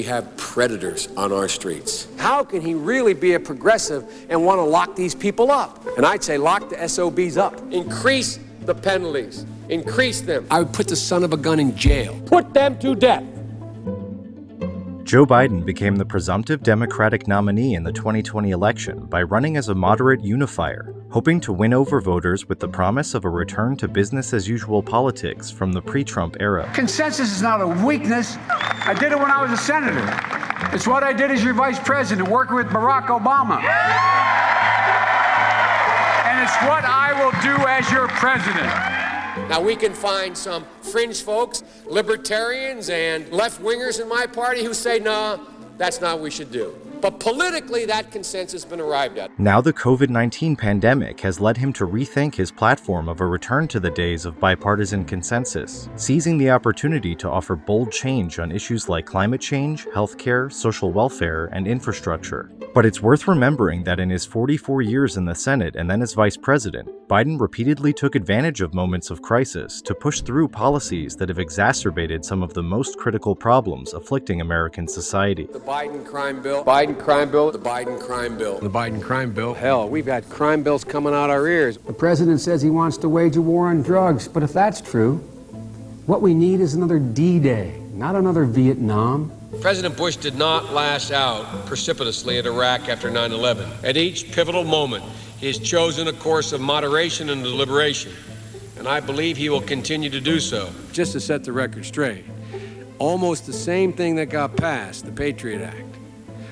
we have predators on our streets. How can he really be a progressive and want to lock these people up? And I'd say lock the SOBs up. Increase the penalties. Increase them. I would put the son of a gun in jail. Put them to death. Joe Biden became the presumptive Democratic nominee in the 2020 election by running as a moderate unifier, hoping to win over voters with the promise of a return to business as usual politics from the pre Trump era. Consensus is not a weakness. I did it when I was a senator. It's what I did as your vice president, working with Barack Obama. And it's what I will do as your president. Now, we can find some fringe folks, libertarians, and left wingers in my party who say, no, nah, that's not what we should do. But politically, that consensus has been arrived at. Now the COVID-19 pandemic has led him to rethink his platform of a return to the days of bipartisan consensus, seizing the opportunity to offer bold change on issues like climate change, healthcare, social welfare, and infrastructure. But it's worth remembering that in his 44 years in the Senate and then as vice president, Biden repeatedly took advantage of moments of crisis to push through policies that have exacerbated some of the most critical problems afflicting American society. The Biden crime bill, Biden crime bill, the Biden crime bill. The Biden crime bill. Hell, we've had crime bills coming out our ears. The president says he wants to wage a war on drugs, but if that's true, what we need is another D-Day, not another Vietnam. President Bush did not lash out precipitously at Iraq after 9 11. At each pivotal moment, he has chosen a course of moderation and deliberation, and I believe he will continue to do so. Just to set the record straight, almost the same thing that got passed, the Patriot Act,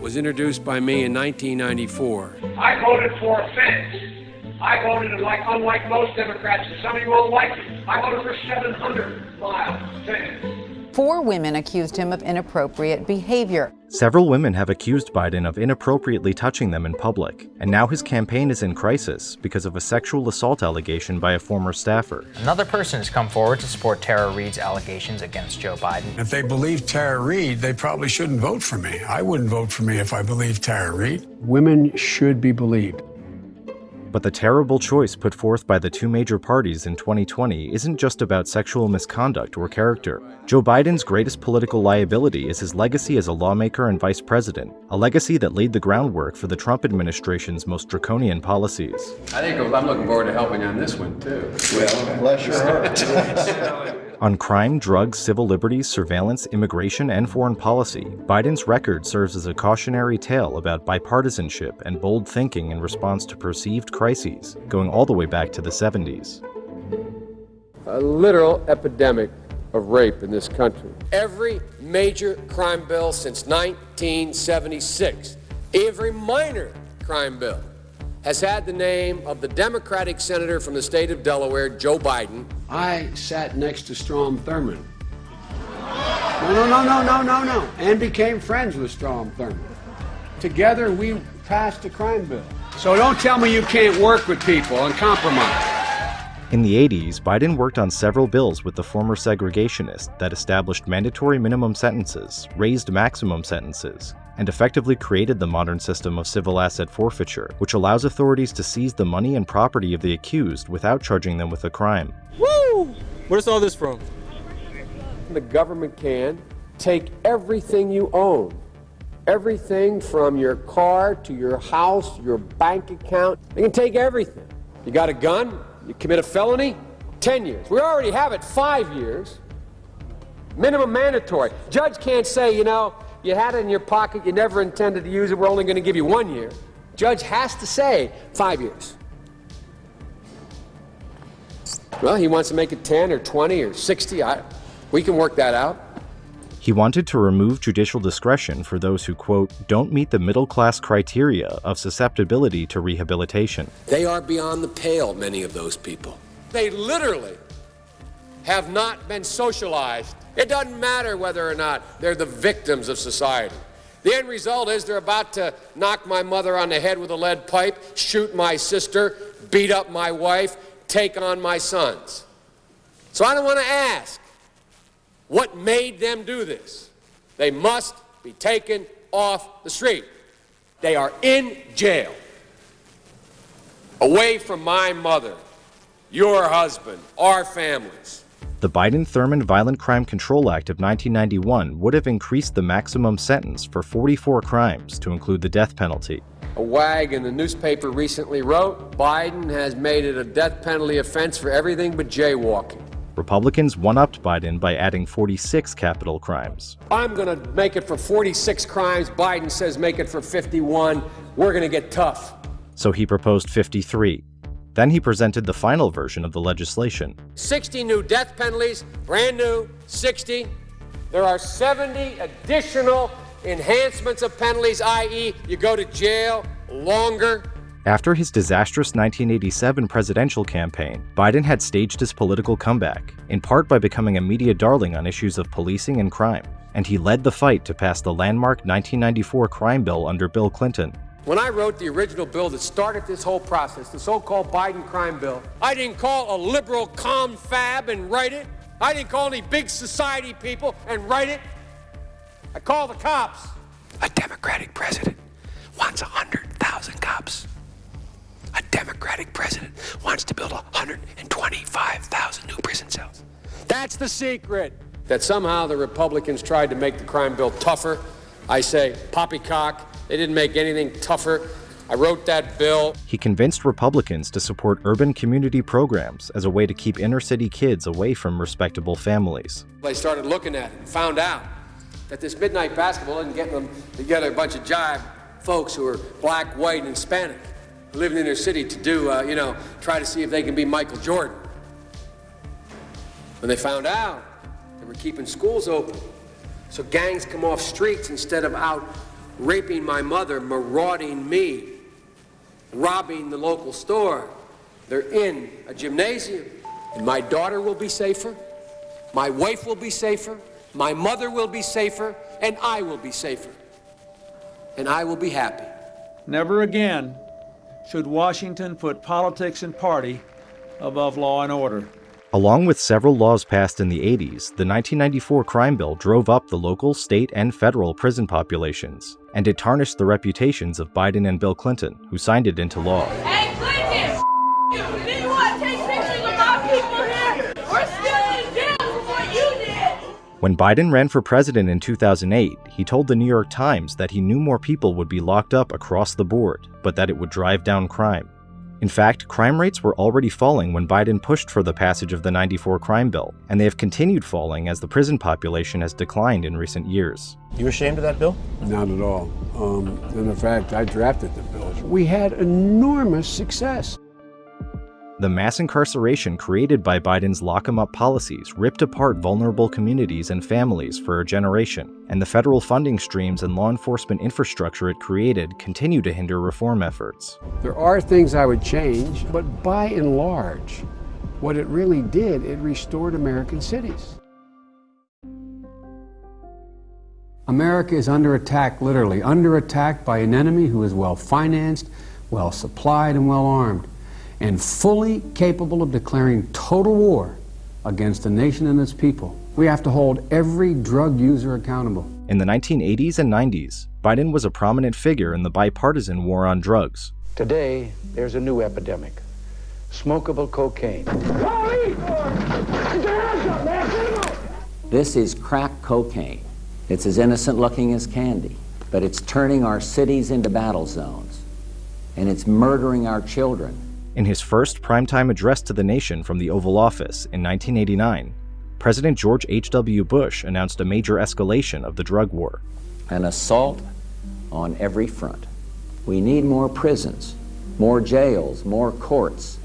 was introduced by me in 1994. I voted for a fence. I voted like unlike most Democrats, and some of you won't like it. I voted for 700 mile fence. Four women accused him of inappropriate behavior. Several women have accused Biden of inappropriately touching them in public, and now his campaign is in crisis because of a sexual assault allegation by a former staffer. Another person has come forward to support Tara Reade's allegations against Joe Biden. If they believe Tara Reade, they probably shouldn't vote for me. I wouldn't vote for me if I believed Tara Reade. Women should be believed. But the terrible choice put forth by the two major parties in 2020 isn't just about sexual misconduct or character. Joe Biden's greatest political liability is his legacy as a lawmaker and vice president, a legacy that laid the groundwork for the Trump administration's most draconian policies. I think I'm looking forward to helping on this one, too. Well, bless your heart. On crime, drugs, civil liberties, surveillance, immigration, and foreign policy, Biden's record serves as a cautionary tale about bipartisanship and bold thinking in response to perceived crises, going all the way back to the 70s. A literal epidemic of rape in this country. Every major crime bill since 1976, every minor crime bill, has had the name of the Democratic senator from the state of Delaware, Joe Biden. I sat next to Strom Thurmond. No, no, no, no, no, no, no. And became friends with Strom Thurmond. Together, we passed a crime bill. So don't tell me you can't work with people and compromise. In the 80s, Biden worked on several bills with the former segregationist that established mandatory minimum sentences, raised maximum sentences, and effectively created the modern system of civil asset forfeiture, which allows authorities to seize the money and property of the accused without charging them with a crime. Woo! Where's all this from? The government can take everything you own, everything from your car to your house, your bank account. They can take everything. You got a gun? You commit a felony? 10 years. We already have it five years. Minimum mandatory. Judge can't say, you know, you had it in your pocket, you never intended to use it, we're only going to give you one year. Judge has to say five years. Well, he wants to make it 10 or 20 or 60. I, we can work that out. He wanted to remove judicial discretion for those who, quote, don't meet the middle class criteria of susceptibility to rehabilitation. They are beyond the pale, many of those people. They literally have not been socialized. It doesn't matter whether or not they're the victims of society. The end result is they're about to knock my mother on the head with a lead pipe, shoot my sister, beat up my wife, take on my sons. So I don't want to ask what made them do this. They must be taken off the street. They are in jail, away from my mother, your husband, our families. The Biden-Thurmond Violent Crime Control Act of 1991 would have increased the maximum sentence for 44 crimes to include the death penalty. A wag in the newspaper recently wrote Biden has made it a death penalty offense for everything but jaywalking. Republicans one upped Biden by adding 46 capital crimes. I'm going to make it for 46 crimes. Biden says make it for 51. We're going to get tough. So he proposed 53. Then he presented the final version of the legislation 60 new death penalties, brand new, 60. There are 70 additional enhancements of penalties, i.e., you go to jail longer. After his disastrous 1987 presidential campaign, Biden had staged his political comeback, in part by becoming a media darling on issues of policing and crime, and he led the fight to pass the landmark 1994 crime bill under Bill Clinton. When I wrote the original bill that started this whole process, the so-called Biden crime bill, I didn't call a liberal confab and write it. I didn't call any big society people and write it. I called the cops. A Democratic president wants 100,000 cops. A Democratic president wants to build 125,000 new prison cells. That's the secret. That somehow the Republicans tried to make the crime bill tougher. I say poppycock. They didn't make anything tougher. I wrote that bill. He convinced Republicans to support urban community programs as a way to keep inner city kids away from respectable families. They started looking at it and found out that this midnight basketball isn't getting them together a bunch of jive folks who are black, white, and Hispanic living in their city to do, uh, you know, try to see if they can be Michael Jordan. When they found out, they were keeping schools open. So gangs come off streets instead of out raping my mother, marauding me, robbing the local store. They're in a gymnasium. And my daughter will be safer, my wife will be safer, my mother will be safer, and I will be safer. And I will be happy. Never again should Washington put politics and party above law and order. Along with several laws passed in the 80s, the 1994 crime bill drove up the local, state, and federal prison populations, and it tarnished the reputations of Biden and Bill Clinton, who signed it into law. Hey, Clinton! You! Did you want to take pictures of my people here? We're still in jail for what you did! When Biden ran for president in 2008, he told the New York Times that he knew more people would be locked up across the board, but that it would drive down crime. In fact, crime rates were already falling when Biden pushed for the passage of the 94 crime bill, and they have continued falling as the prison population has declined in recent years. You ashamed of that bill? Not at all. Um, and in fact, I drafted the bill. We had enormous success. The mass incarceration created by Biden's lock 'em up policies ripped apart vulnerable communities and families for a generation, and the federal funding streams and law enforcement infrastructure it created continue to hinder reform efforts. There are things I would change, but by and large, what it really did, it restored American cities. America is under attack, literally, under attack by an enemy who is well financed, well supplied, and well armed, and fully capable of declaring total war against the nation and its people. We have to hold every drug user accountable. In the 1980s and 90s, Biden was a prominent figure in the bipartisan war on drugs. Today, there's a new epidemic smokable cocaine. This is crack cocaine. It's as innocent looking as candy, but it's turning our cities into battle zones, and it's murdering our children. In his first primetime address to the nation from the Oval Office in 1989, President George H.W. Bush announced a major escalation of the drug war. An assault on every front. We need more prisons, more jails, more courts,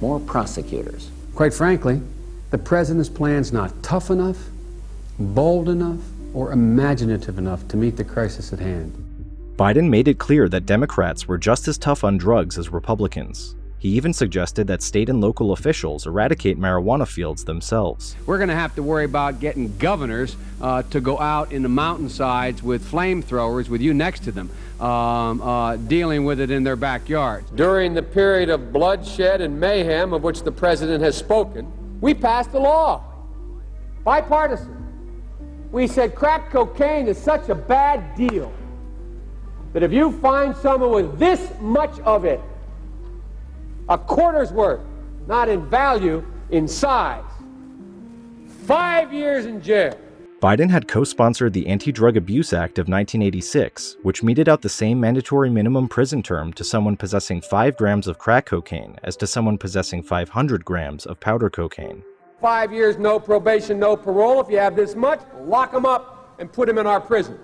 more prosecutors. Quite frankly, the president's plan's not tough enough, bold enough, or imaginative enough to meet the crisis at hand. Biden made it clear that Democrats were just as tough on drugs as Republicans. He even suggested that state and local officials eradicate marijuana fields themselves. We're going to have to worry about getting governors uh, to go out in the mountainsides with flamethrowers with you next to them, um, uh, dealing with it in their backyards. During the period of bloodshed and mayhem of which the president has spoken, we passed a law, bipartisan. We said crack cocaine is such a bad deal that if you find someone with this much of it, a quarter's worth, not in value, in size, Five years in jail. Biden had co sponsored the Anti Drug Abuse Act of 1986, which meted out the same mandatory minimum prison term to someone possessing 5 grams of crack cocaine as to someone possessing 500 grams of powder cocaine. Five years, no probation, no parole. If you have this much, lock them up and put them in our prison.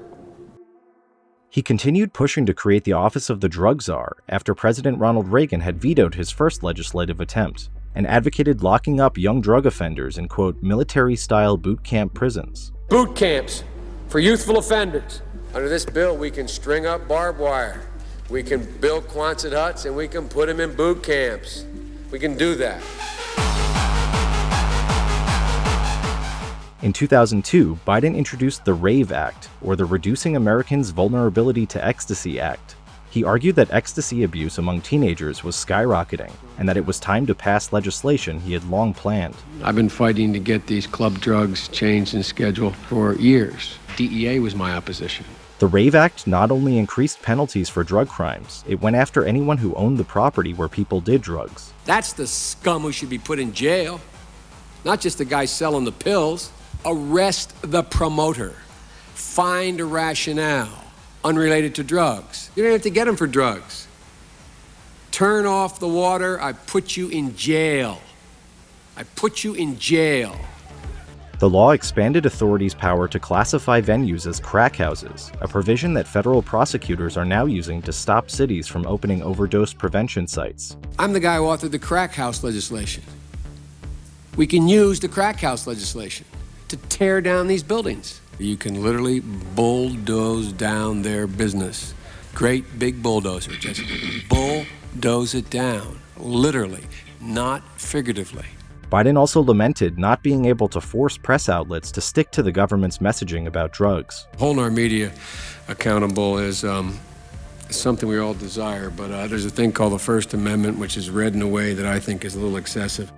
He continued pushing to create the office of the drug czar after President Ronald Reagan had vetoed his first legislative attempt and advocated locking up young drug offenders in, quote, military style boot camp prisons. Boot camps for youthful offenders. Under this bill, we can string up barbed wire. We can build Quonset huts and we can put them in boot camps. We can do that. In 2002, Biden introduced the RAVE Act, or the Reducing Americans' Vulnerability to Ecstasy Act. He argued that ecstasy abuse among teenagers was skyrocketing and that it was time to pass legislation he had long planned. I've been fighting to get these club drugs changed in schedule for years. DEA was my opposition. The RAVE Act not only increased penalties for drug crimes, it went after anyone who owned the property where people did drugs. That's the scum who should be put in jail, not just the guy selling the pills. Arrest the promoter. Find a rationale unrelated to drugs. You don't have to get them for drugs. Turn off the water, I put you in jail. I put you in jail. The law expanded authorities' power to classify venues as crack houses, a provision that federal prosecutors are now using to stop cities from opening overdose prevention sites. I'm the guy who authored the crack house legislation. We can use the crack house legislation to tear down these buildings. You can literally bulldoze down their business. Great big bulldozer, just bulldoze it down, literally, not figuratively. Biden also lamented not being able to force press outlets to stick to the government's messaging about drugs. Holding our media accountable is um, something we all desire, but uh, there's a thing called the First Amendment, which is read in a way that I think is a little excessive.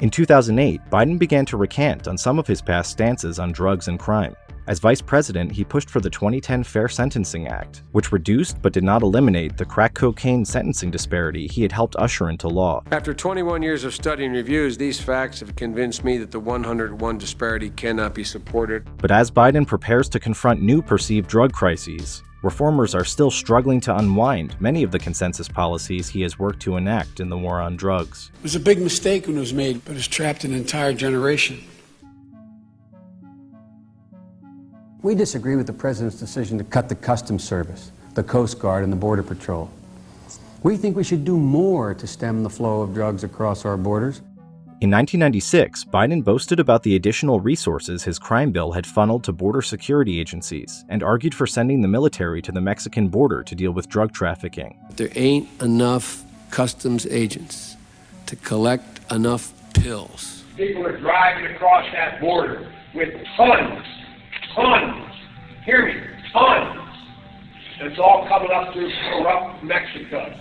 In 2008, Biden began to recant on some of his past stances on drugs and crime. As vice president, he pushed for the 2010 Fair Sentencing Act, which reduced but did not eliminate the crack cocaine sentencing disparity he had helped usher into law. After 21 years of study and reviews, these facts have convinced me that the 101 disparity cannot be supported. But as Biden prepares to confront new perceived drug crises, reformers are still struggling to unwind many of the consensus policies he has worked to enact in the war on drugs. It was a big mistake when it was made, but it's trapped an entire generation. We disagree with the President's decision to cut the Customs Service, the Coast Guard, and the Border Patrol. We think we should do more to stem the flow of drugs across our borders. In 1996, Biden boasted about the additional resources his crime bill had funneled to border security agencies and argued for sending the military to the Mexican border to deal with drug trafficking. There ain't enough customs agents to collect enough pills. People are driving across that border with tons, tons, hear me, tons. It's all coming up through corrupt Mexico.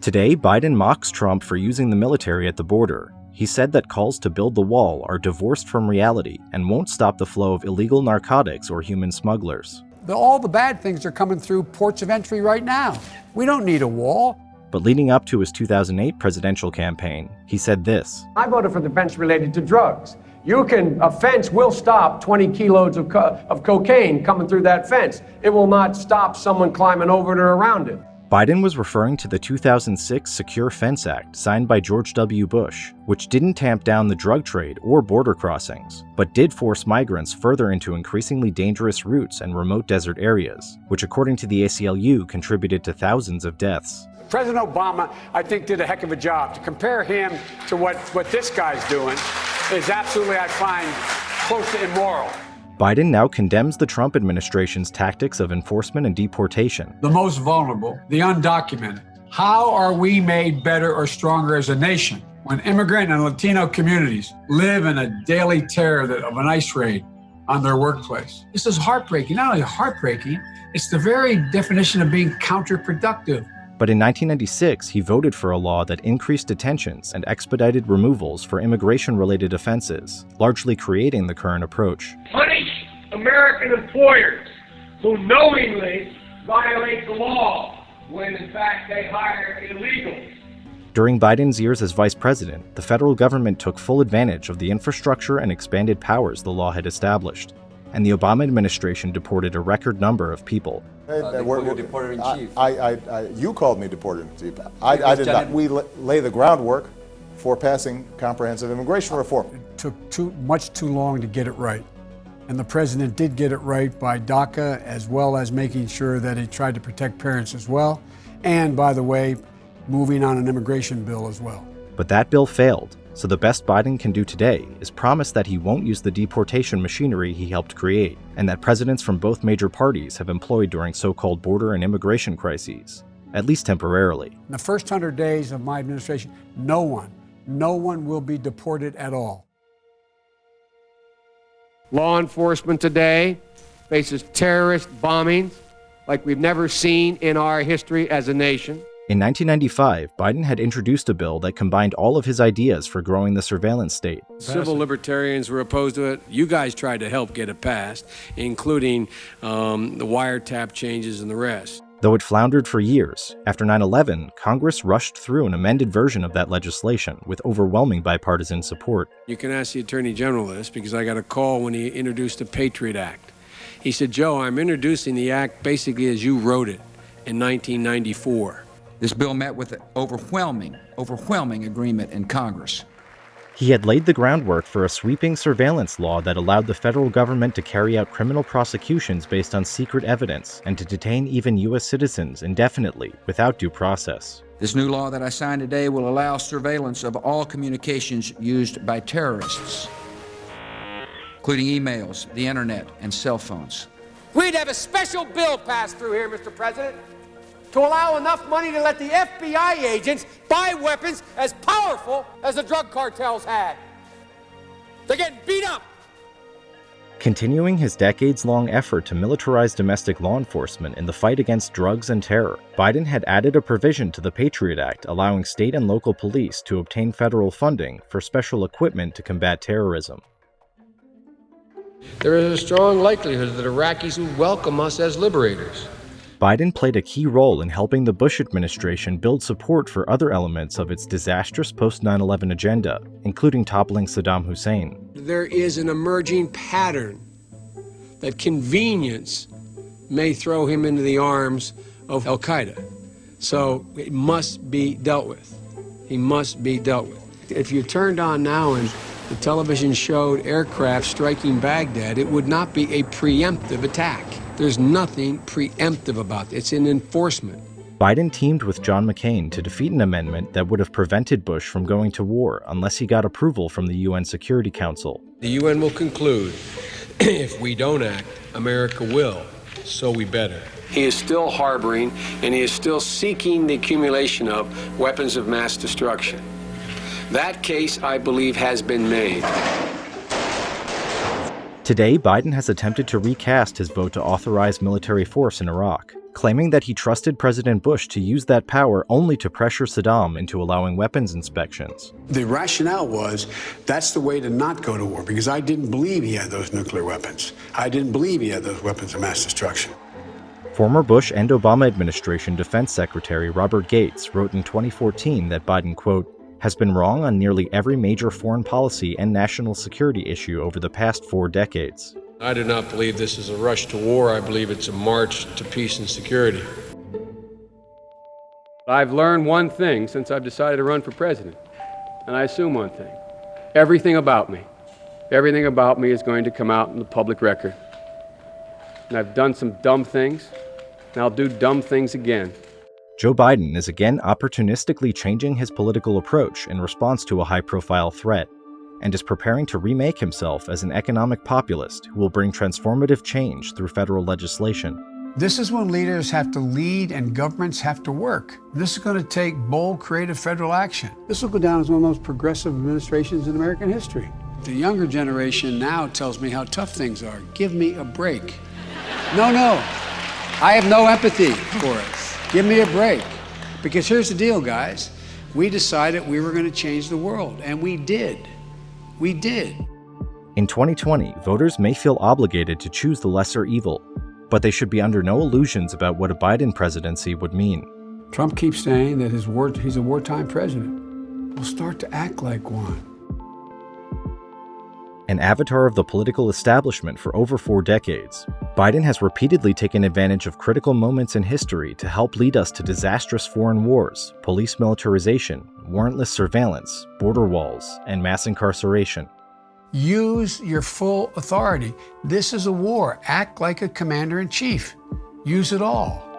Today, Biden mocks Trump for using the military at the border. He said that calls to build the wall are divorced from reality and won't stop the flow of illegal narcotics or human smugglers. The, all the bad things are coming through ports of entry right now. We don't need a wall. But leading up to his 2008 presidential campaign, he said this I voted for the fence related to drugs. You can, a fence will stop 20 kilos of, co- of cocaine coming through that fence. It will not stop someone climbing over it or around it. Biden was referring to the 2006 Secure Fence Act signed by George W. Bush, which didn't tamp down the drug trade or border crossings, but did force migrants further into increasingly dangerous routes and remote desert areas, which according to the ACLU contributed to thousands of deaths. President Obama, I think, did a heck of a job. To compare him to what, what this guy's doing is absolutely, I find, close to immoral. Biden now condemns the Trump administration's tactics of enforcement and deportation. The most vulnerable, the undocumented. How are we made better or stronger as a nation when immigrant and Latino communities live in a daily terror of an ICE raid on their workplace? This is heartbreaking. Not only heartbreaking, it's the very definition of being counterproductive. But in 1996, he voted for a law that increased detentions and expedited removals for immigration related offenses, largely creating the current approach. Punish American employers who knowingly violate the law when in fact they hire illegals. During Biden's years as vice president, the federal government took full advantage of the infrastructure and expanded powers the law had established, and the Obama administration deported a record number of people. Uh, they we're, we're, deporter in chief. I, I, I, you called me deporter in chief. I, I did not. We lay the groundwork for passing comprehensive immigration reform. It took too much too long to get it right. And the president did get it right by DACA, as well as making sure that he tried to protect parents as well. And by the way, moving on an immigration bill as well. But that bill failed, so the best Biden can do today is promise that he won't use the deportation machinery he helped create, and that presidents from both major parties have employed during so called border and immigration crises, at least temporarily. In the first hundred days of my administration, no one, no one will be deported at all. Law enforcement today faces terrorist bombings like we've never seen in our history as a nation. In 1995, Biden had introduced a bill that combined all of his ideas for growing the surveillance state. Civil libertarians were opposed to it. You guys tried to help get it passed, including um, the wiretap changes and the rest. Though it floundered for years, after 9 11, Congress rushed through an amended version of that legislation with overwhelming bipartisan support. You can ask the Attorney General this because I got a call when he introduced the Patriot Act. He said, Joe, I'm introducing the act basically as you wrote it in 1994. This bill met with overwhelming, overwhelming agreement in Congress. He had laid the groundwork for a sweeping surveillance law that allowed the federal government to carry out criminal prosecutions based on secret evidence and to detain even U.S. citizens indefinitely without due process. This new law that I signed today will allow surveillance of all communications used by terrorists, including emails, the internet, and cell phones. We'd have a special bill passed through here, Mr. President, to allow enough money to let the FBI agents buy weapons as powerful as the drug cartels had. They're getting beat up. Continuing his decades long effort to militarize domestic law enforcement in the fight against drugs and terror, Biden had added a provision to the Patriot Act allowing state and local police to obtain federal funding for special equipment to combat terrorism. There is a strong likelihood that Iraqis will welcome us as liberators. Biden played a key role in helping the Bush administration build support for other elements of its disastrous post 9 11 agenda, including toppling Saddam Hussein. There is an emerging pattern that convenience may throw him into the arms of Al Qaeda. So it must be dealt with. He must be dealt with. If you turned on now and the television showed aircraft striking Baghdad, it would not be a preemptive attack. There's nothing preemptive about it. It's an enforcement. Biden teamed with John McCain to defeat an amendment that would have prevented Bush from going to war unless he got approval from the UN Security Council. The UN will conclude if we don't act, America will, so we better. He is still harboring and he is still seeking the accumulation of weapons of mass destruction. That case, I believe, has been made. Today, Biden has attempted to recast his vote to authorize military force in Iraq, claiming that he trusted President Bush to use that power only to pressure Saddam into allowing weapons inspections. The rationale was that's the way to not go to war because I didn't believe he had those nuclear weapons. I didn't believe he had those weapons of mass destruction. Former Bush and Obama administration Defense Secretary Robert Gates wrote in 2014 that Biden, quote, has been wrong on nearly every major foreign policy and national security issue over the past four decades. I do not believe this is a rush to war. I believe it's a march to peace and security. I've learned one thing since I've decided to run for president, and I assume one thing. Everything about me, everything about me is going to come out in the public record. And I've done some dumb things, and I'll do dumb things again. Joe Biden is again opportunistically changing his political approach in response to a high profile threat, and is preparing to remake himself as an economic populist who will bring transformative change through federal legislation. This is when leaders have to lead and governments have to work. This is going to take bold, creative federal action. This will go down as one of the most progressive administrations in American history. The younger generation now tells me how tough things are. Give me a break. No, no. I have no empathy for it. Give me a break. Because here's the deal, guys. We decided we were going to change the world, and we did. We did. In 2020, voters may feel obligated to choose the lesser evil, but they should be under no illusions about what a Biden presidency would mean. Trump keeps saying that his war, he's a wartime president. We'll start to act like one. An avatar of the political establishment for over four decades, Biden has repeatedly taken advantage of critical moments in history to help lead us to disastrous foreign wars, police militarization, warrantless surveillance, border walls, and mass incarceration. Use your full authority. This is a war. Act like a commander in chief. Use it all.